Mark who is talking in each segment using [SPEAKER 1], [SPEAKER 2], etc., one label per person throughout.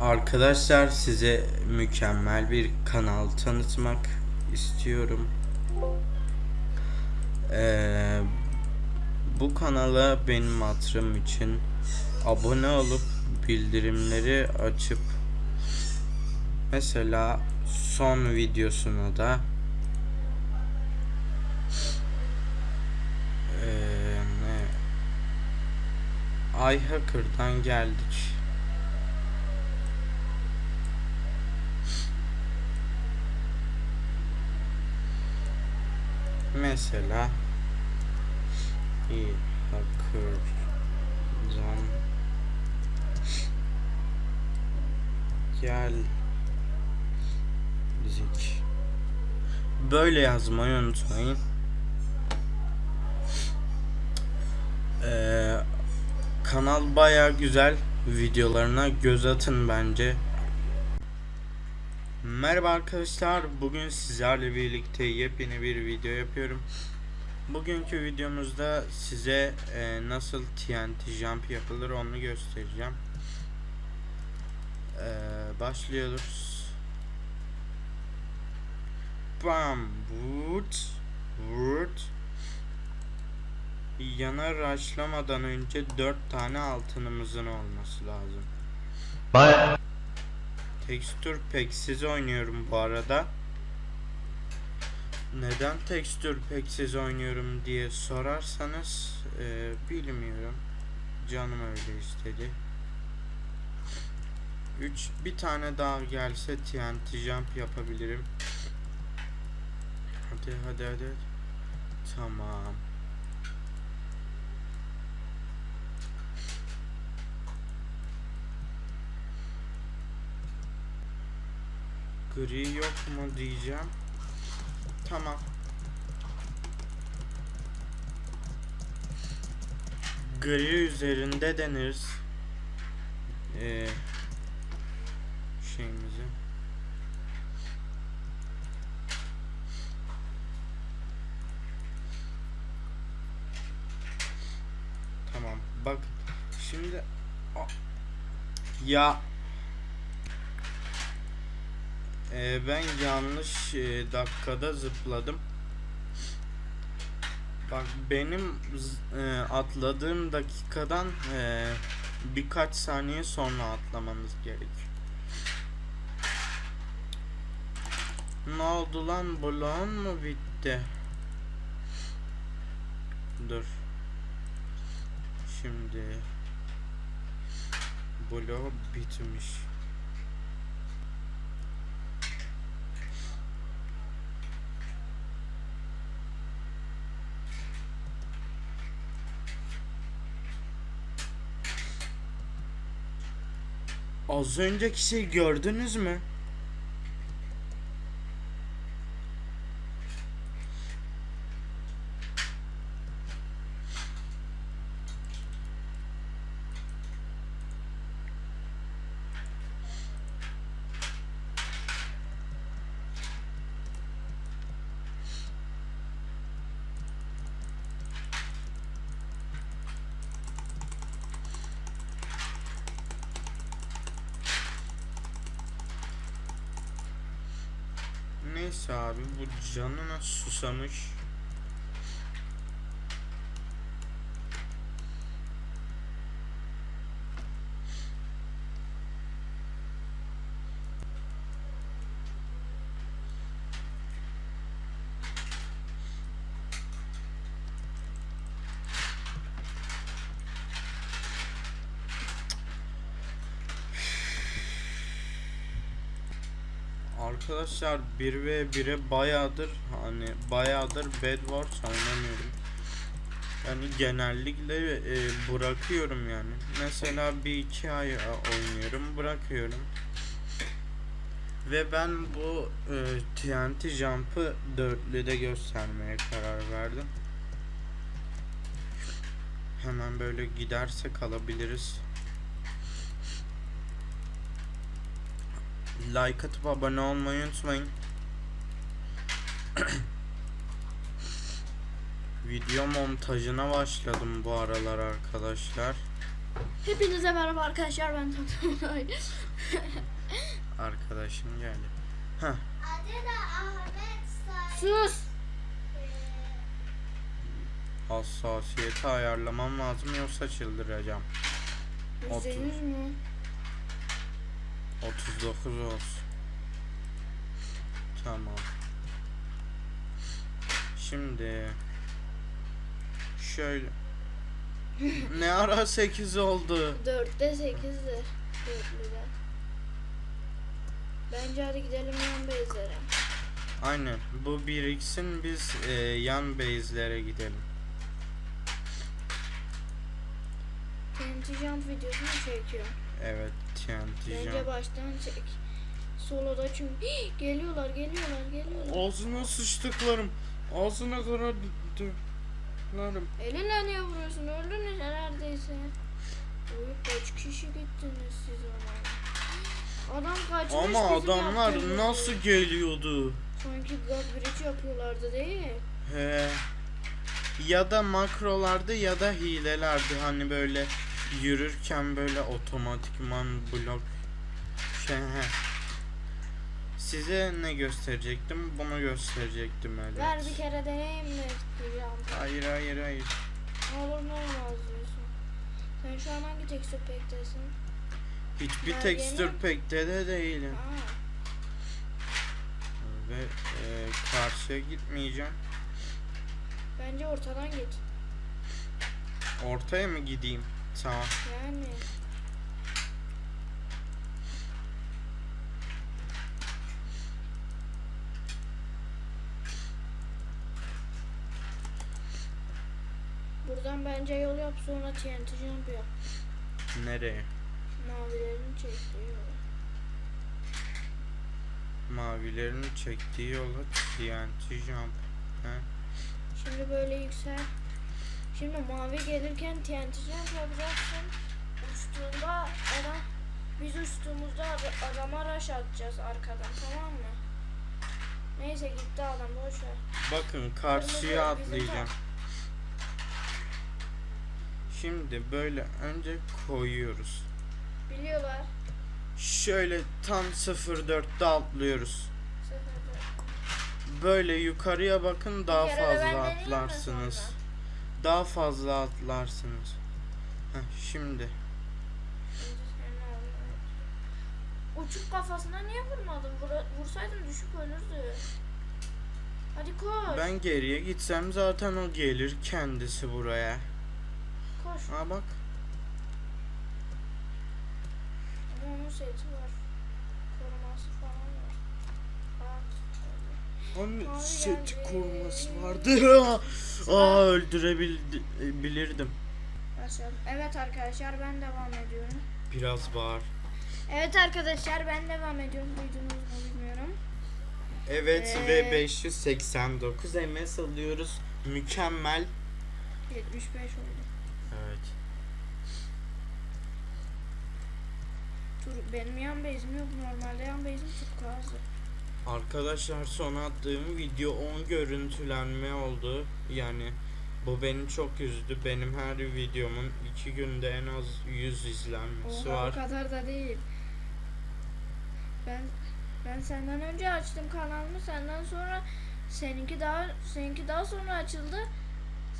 [SPEAKER 1] Arkadaşlar size mükemmel bir kanal tanıtmak istiyorum. Ee, bu kanala benim hatırım için abone olup bildirimleri açıp mesela son videosuna da ee, ne iHacker'dan geldik. Mesela bir hacker'dan geldik. Böyle yazmayı unutmayın. Ee, kanal baya güzel. Videolarına göz atın bence. Merhaba arkadaşlar. Bugün sizlerle birlikte yepyeni bir video yapıyorum. Bugünkü videomuzda size e, nasıl TNT jump yapılır onu göstereceğim. E, başlıyoruz. Bam, wood, wood. Yana raşlamadan önce 4 tane altınımızın olması lazım.
[SPEAKER 2] Baya
[SPEAKER 1] Tekstür peksiz oynuyorum bu arada. Neden tekstür peksiz oynuyorum diye sorarsanız e, bilmiyorum. Canım öyle istedi. 3 bir tane daha gelse TNT jump yapabilirim. Hadi hadi hadi. Tamam. Gri yok mu diyeceğim. Tamam. Gri üzerinde deniriz. Ee, şeyimizi. Tamam. Bak şimdi ya ee, ben yanlış e, dakikada zıpladım. Bak benim e, atladığım dakikadan e, birkaç saniye sonra atlamanız gerek. Ne oldu lan? Bloğun mu bitti? Dur. Şimdi bloğu bitmiş. Az önceki şey gördünüz mü? Neyse abi bu canına susamış. Arkadaşlar 1 ve 1'e bayağıdır hani bayağıdır Bedwars oynamıyorum. Yani genellikle e, bırakıyorum yani. Mesela bir iki ay e, oynuyorum bırakıyorum. Ve ben bu e, TNT Jump'ı dörtlüde göstermeye karar verdim. Hemen böyle giderse kalabiliriz. Like atıp abone olmayı unutmayın. Video montajına başladım bu aralar arkadaşlar.
[SPEAKER 2] Hepinize merhaba arkadaşlar ben Tatlı
[SPEAKER 1] Arkadaşım geldi. Heh.
[SPEAKER 2] Sus.
[SPEAKER 1] Hassasiyeti ayarlamam lazım yoksa çıldıracağım.
[SPEAKER 2] Yüzde
[SPEAKER 1] Otuz.
[SPEAKER 2] yüz mü?
[SPEAKER 1] 39 olsun. Tamam. Şimdi şöyle ne ara 8 oldu?
[SPEAKER 2] Dörtte sekizdir. Dörtlüde. Bence hadi gidelim yan base'lere.
[SPEAKER 1] Aynen. Bu biriksin biz e, yan base'lere gidelim.
[SPEAKER 2] TNT Jump videosunu çekiyor.
[SPEAKER 1] Evet TNT
[SPEAKER 2] Bence baştan çek. Soloda çünkü Hii, geliyorlar geliyorlar geliyorlar.
[SPEAKER 1] Ağzına sıçtıklarım. Ağzına kadar döklerim.
[SPEAKER 2] Elinle niye vuruyorsun? Öldünüz neredeyse. Oy kaç kişi gittiniz siz ona? Adam kaçmış
[SPEAKER 1] Ama adamlar nasıl geliyordu?
[SPEAKER 2] Sanki God Bridge yapıyorlardı değil.
[SPEAKER 1] He. Ya da makrolardı ya da hilelerdi hani böyle yürürken böyle otomatikman blok şey he. Size ne gösterecektim? Bunu gösterecektim evet.
[SPEAKER 2] Ver bir kere deneyim mi?
[SPEAKER 1] Hayır hayır hayır.
[SPEAKER 2] Ne olur ne olmaz diyorsun. Sen şu an hangi texture pack'tesin?
[SPEAKER 1] Hiçbir texture
[SPEAKER 2] yeni.
[SPEAKER 1] pack'te de değilim.
[SPEAKER 2] Aa,
[SPEAKER 1] Ve e, karşıya gitmeyeceğim.
[SPEAKER 2] bence ortadan git.
[SPEAKER 1] Ortaya mı gideyim? Tamam.
[SPEAKER 2] Yani. Buradan bence yol yap sonra TNT jump yap.
[SPEAKER 1] Nereye?
[SPEAKER 2] Mavilerin çektiği yol.
[SPEAKER 1] Mavilerin çektiği yola TNT jump. He?
[SPEAKER 2] Şimdi böyle yüksel. Şimdi mavi gelirken TNT jump yapacaksın. Uçtuğunda adam biz uçtuğumuzda ad- adama rush atacağız arkadan tamam mı? Neyse gitti adam boş ver.
[SPEAKER 1] Bakın karşıya atlayacağım. Şimdi böyle önce koyuyoruz.
[SPEAKER 2] Biliyorlar.
[SPEAKER 1] Şöyle tam 04'te atlıyoruz.
[SPEAKER 2] Seferde.
[SPEAKER 1] Böyle yukarıya bakın daha fazla atlarsınız. Daha fazla atlarsınız. Heh, şimdi.
[SPEAKER 2] Uçuk kafasına niye vurmadın? Vura, vursaydın düşüp ölürdü. Hadi koş.
[SPEAKER 1] ben geriye gitsem zaten o gelir kendisi buraya.
[SPEAKER 2] Koş.
[SPEAKER 1] Ha bak.
[SPEAKER 2] Ama onun seti var. Koruması falan var. Bak.
[SPEAKER 1] Hani
[SPEAKER 2] Mavi
[SPEAKER 1] set
[SPEAKER 2] geldi.
[SPEAKER 1] koruması vardı. Aa öldürebilirdim.
[SPEAKER 2] Evet arkadaşlar ben devam ediyorum.
[SPEAKER 1] Biraz bağır.
[SPEAKER 2] Evet arkadaşlar ben devam ediyorum. Duydunuz mu bilmiyorum.
[SPEAKER 1] Evet
[SPEAKER 2] Ee,
[SPEAKER 1] ve 589 MS alıyoruz. Mükemmel.
[SPEAKER 2] 75 oldu.
[SPEAKER 1] Evet.
[SPEAKER 2] Dur benim yan base'im yok. Normalde yan base'im çok azdı.
[SPEAKER 1] Arkadaşlar son attığım video 10 görüntülenme oldu. Yani bu beni çok üzdü. Benim her videomun 2 günde en az 100 izlenmesi
[SPEAKER 2] Oha o
[SPEAKER 1] var.
[SPEAKER 2] kadar da değil. Ben ben senden önce açtım kanalımı. Senden sonra seninki daha seninki daha sonra açıldı.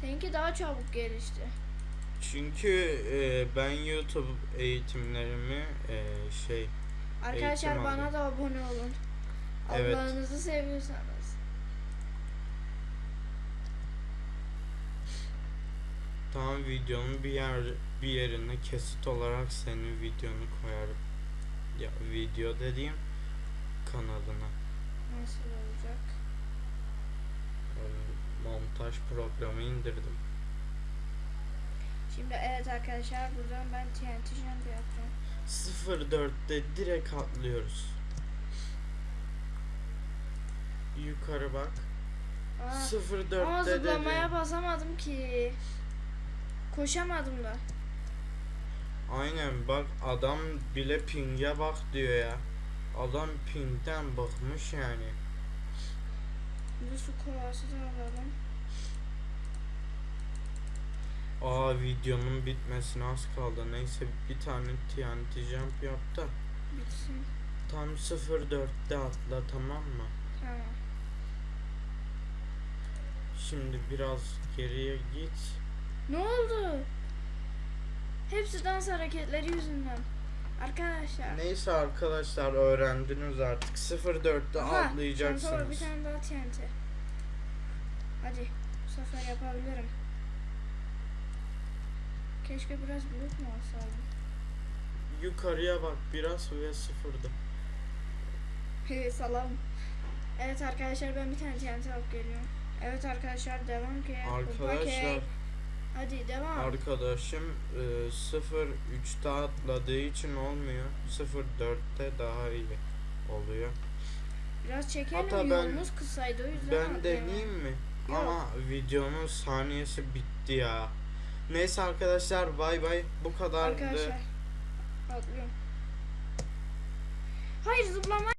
[SPEAKER 2] Seninki daha çabuk gelişti.
[SPEAKER 1] Çünkü e, ben YouTube eğitimlerimi e, şey
[SPEAKER 2] Arkadaşlar
[SPEAKER 1] Eğitim
[SPEAKER 2] bana
[SPEAKER 1] aldım.
[SPEAKER 2] da abone olun.
[SPEAKER 1] Evet.
[SPEAKER 2] Allah'ınızı seviyorsanız.
[SPEAKER 1] tam videonun bir yer bir yerine kesit olarak senin videonu koyarım. Ya video dediğim kanalına.
[SPEAKER 2] Nasıl olacak?
[SPEAKER 1] E, montaj programı indirdim.
[SPEAKER 2] Şimdi evet arkadaşlar buradan ben TNT jump yapacağım.
[SPEAKER 1] 04'te direkt atlıyoruz. Yukarı bak.
[SPEAKER 2] Aa, ama
[SPEAKER 1] 04'te
[SPEAKER 2] zıplamaya
[SPEAKER 1] dedim.
[SPEAKER 2] basamadım ki. Koşamadım da.
[SPEAKER 1] Aynen bak adam bile ping'e bak diyor ya. Adam ping'den bakmış yani.
[SPEAKER 2] Bir su kovası da alalım.
[SPEAKER 1] Aa videonun bitmesine az kaldı. Neyse bir tane TNT jump yap da
[SPEAKER 2] Bitsin.
[SPEAKER 1] tam 04'te atla tamam mı?
[SPEAKER 2] Tamam.
[SPEAKER 1] Şimdi biraz geriye git.
[SPEAKER 2] Ne oldu? Hepsi dans hareketleri yüzünden. Arkadaşlar.
[SPEAKER 1] Neyse arkadaşlar öğrendiniz artık. 04'te
[SPEAKER 2] Aha, şansa bak, bir
[SPEAKER 1] atlayacaksınız.
[SPEAKER 2] tane daha TNT. Hadi bu sefer yapabilirim. Keşke biraz büyük mü alsaydım?
[SPEAKER 1] Yukarıya bak biraz ve sıfırda.
[SPEAKER 2] He salam. Evet arkadaşlar ben bir tane TNT alıp geliyorum. Evet arkadaşlar devam ki.
[SPEAKER 1] Arkadaşlar.
[SPEAKER 2] Hadi devam.
[SPEAKER 1] arkadaşım e, 03'te atladığı için olmuyor. 04'te daha iyi oluyor.
[SPEAKER 2] Biraz çekelim
[SPEAKER 1] Hatta ben-
[SPEAKER 2] yolumuz kısaydı o yüzden
[SPEAKER 1] Ben deneyeyim mi?
[SPEAKER 2] Yok.
[SPEAKER 1] Ama videonun saniyesi bitti ya. Neyse arkadaşlar bay bay. Bu kadardı.
[SPEAKER 2] Arkadaşlar atlıyorum. Hayır zıplama